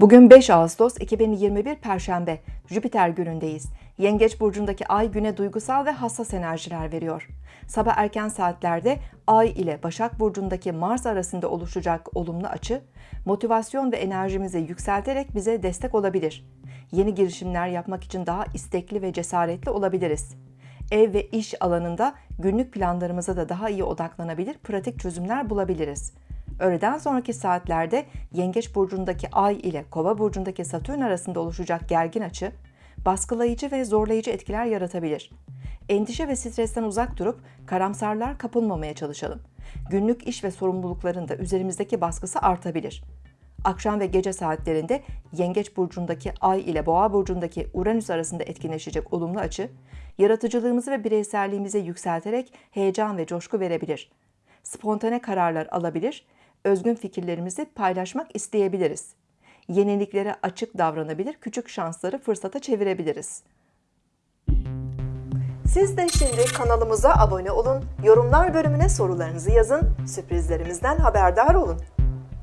Bugün 5 Ağustos 2021 Perşembe, Jüpiter günündeyiz. Yengeç burcundaki ay güne duygusal ve hassas enerjiler veriyor. Sabah erken saatlerde ay ile Başak burcundaki Mars arasında oluşacak olumlu açı, motivasyon ve enerjimizi yükselterek bize destek olabilir. Yeni girişimler yapmak için daha istekli ve cesaretli olabiliriz. Ev ve iş alanında günlük planlarımıza da daha iyi odaklanabilir, pratik çözümler bulabiliriz. Öğleden sonraki saatlerde Yengeç burcundaki Ay ile Kova burcundaki Satürn arasında oluşacak gergin açı, baskılayıcı ve zorlayıcı etkiler yaratabilir. Endişe ve stresten uzak durup karamsarlar kapılmamaya çalışalım. Günlük iş ve sorumlulukların da üzerimizdeki baskısı artabilir. Akşam ve gece saatlerinde Yengeç burcundaki Ay ile Boğa burcundaki Uranüs arasında etkinleşecek olumlu açı, yaratıcılığımızı ve bireyselliğimizi yükselterek heyecan ve coşku verebilir. Spontane kararlar alabilir, özgün fikirlerimizi paylaşmak isteyebiliriz. Yeniliklere açık davranabilir, küçük şansları fırsata çevirebiliriz. Siz de şimdi kanalımıza abone olun, yorumlar bölümüne sorularınızı yazın, sürprizlerimizden haberdar olun.